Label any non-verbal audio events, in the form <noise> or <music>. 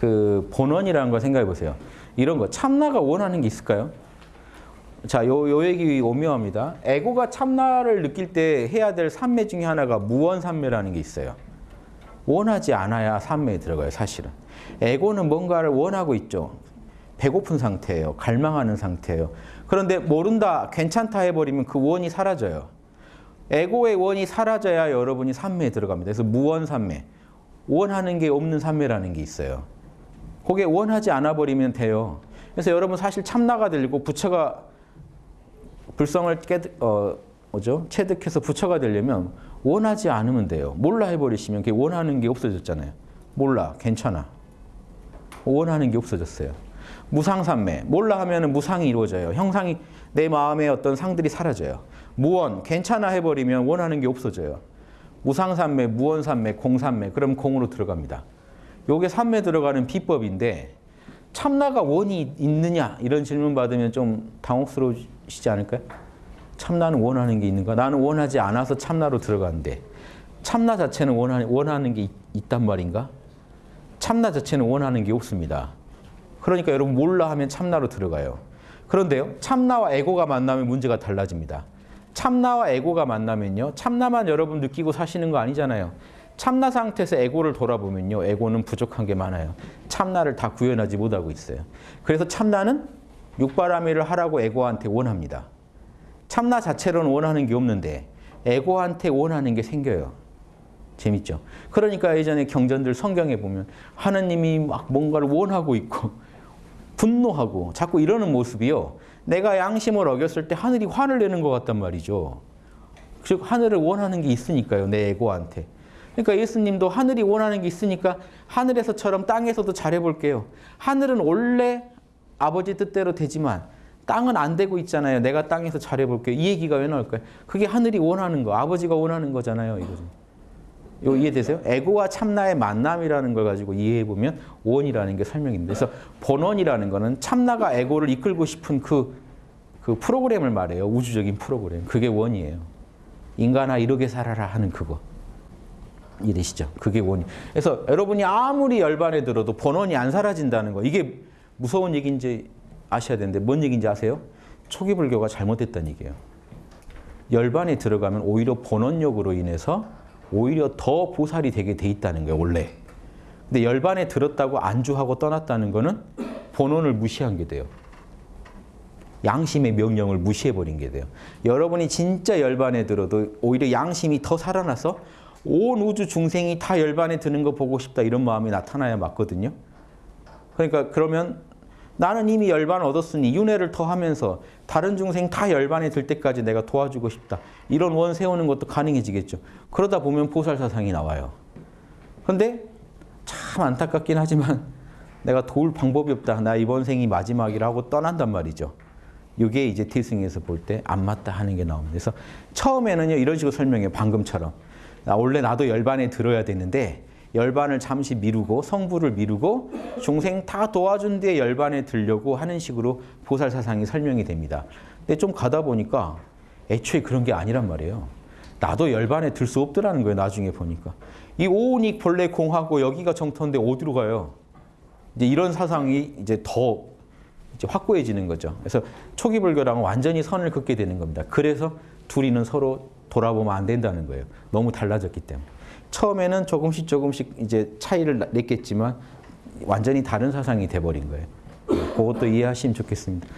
그 본원이라는 걸 생각해 보세요. 이런 거 참나가 원하는 게 있을까요? 자, 요, 요 얘기 오묘합니다. 에고가 참나를 느낄 때 해야 될 삼매 중에 하나가 무원삼매라는 게 있어요. 원하지 않아야 삼매에 들어가요, 사실은. 에고는 뭔가를 원하고 있죠. 배고픈 상태예요. 갈망하는 상태예요. 그런데 모른다, 괜찮다 해버리면 그 원이 사라져요. 에고의 원이 사라져야 여러분이 삼매에 들어갑니다. 그래서 무원삼매. 원하는 게 없는 삼매라는 게 있어요. 그게 원하지 않아 버리면 돼요. 그래서 여러분 사실 참나가 들고 부처가 불성을 깨 어, 뭐죠? 체득해서 부처가 되려면 원하지 않으면 돼요. 몰라 해버리시면 그게 원하는 게 없어졌잖아요. 몰라, 괜찮아. 원하는 게 없어졌어요. 무상삼매, 몰라 하면 무상이 이루어져요. 형상이 내 마음에 어떤 상들이 사라져요. 무원, 괜찮아 해버리면 원하는 게 없어져요. 무상삼매, 무원삼매, 공삼매, 그럼 공으로 들어갑니다. 요게 삼매 들어가는 비법인데 참나가 원이 있느냐 이런 질문 받으면 좀 당혹스러우시지 않을까요? 참나는 원하는 게 있는가? 나는 원하지 않아서 참나로 들어가는데 참나 자체는 원하는, 원하는 게 있, 있단 말인가? 참나 자체는 원하는 게 없습니다. 그러니까 여러분 몰라 하면 참나로 들어가요. 그런데요, 참나와 에고가 만나면 문제가 달라집니다. 참나와 에고가 만나면요, 참나만 여러분 느끼고 사시는 거 아니잖아요. 참나 상태에서 에고를 돌아보면요, 에고는 부족한 게 많아요. 참나를 다 구현하지 못하고 있어요. 그래서 참나는 육바라밀을 하라고 에고한테 원합니다. 참나 자체로는 원하는 게 없는데 에고한테 원하는 게 생겨요. 재밌죠? 그러니까 예전에 경전들 성경에 보면 하느님이 막 뭔가를 원하고 있고 분노하고 자꾸 이러는 모습이요. 내가 양심을 어겼을 때 하늘이 화를 내는 것 같단 말이죠. 즉 하늘을 원하는 게 있으니까요. 내 에고한테. 그러니까 예수님도 하늘이 원하는 게 있으니까 하늘에서처럼 땅에서도 잘해볼게요. 하늘은 원래 아버지 뜻대로 되지만 땅은 안 되고 있잖아요. 내가 땅에서 잘해볼게요. 이 얘기가 왜 나올까요? 그게 하늘이 원하는 거, 아버지가 원하는 거잖아요. 이거죠. 요 이해되세요? 에고와 참나의 만남이라는 걸 가지고 이해해 보면 원이라는 게 설명입니다. 그래서 본원이라는 거는 참나가 에고를 이끌고 싶은 그, 그 프로그램을 말해요. 우주적인 프로그램. 그게 원이에요. 인간아 이렇게 살아라 하는 그거. 이해되시죠? 그게 원이. 그래서 여러분이 아무리 열반에 들어도 본원이 안 사라진다는 거. 이게 무서운 얘기인지 아셔야 되는데 뭔 얘기인지 아세요? 초기 불교가 잘못됐다는 얘기예요. 열반에 들어가면 오히려 본원력으로 인해서 오히려 더 보살이 되게 돼 있다는 거예요, 원래. 근데 열반에 들었다고 안주하고 떠났다는 거는 본원을 무시한 게 돼요. 양심의 명령을 무시해버린 게 돼요. 여러분이 진짜 열반에 들어도 오히려 양심이 더 살아나서 온 우주 중생이 다 열반에 드는 거 보고 싶다 이런 마음이 나타나야 맞거든요. 그러니까 그러면 나는 이미 열반 얻었으니 윤회를 더 하면서 다른 중생 다 열반에 들 때까지 내가 도와주고 싶다. 이런 원 세우는 것도 가능해지겠죠. 그러다 보면 보살사상이 나와요. 그런데 참 안타깝긴 하지만 <laughs> 내가 도울 방법이 없다. 나 이번 생이 마지막이라고 떠난단 말이죠. 이게 이제 태승에서 볼 때 안 맞다 하는 게 나옵니다. 그래서 처음에는요 이런 식으로 설명해요. 방금처럼. 나 원래 나도 열반에 들어야 되는데 열반을 잠시 미루고 성부를 미루고 중생 다 도와준 뒤에 열반에 들려고 하는 식으로 보살 사상이 설명이 됩니다. 근데 좀 가다 보니까 애초에 그런 게 아니란 말이에요. 나도 열반에 들 수 없더라는 거예요. 나중에 보니까. 이 오온이 본래 공하고 여기가 정토인데 어디로 가요? 이제 이런 사상이 이제 더 이제 확고해지는 거죠. 그래서 초기 불교랑은 완전히 선을 긋게 되는 겁니다. 그래서 둘이는 서로 돌아보면 안 된다는 거예요. 너무 달라졌기 때문에. 처음에는 조금씩 조금씩 이제 차이를 냈겠지만 완전히 다른 사상이 돼버린 거예요. 그것도 이해하시면 좋겠습니다.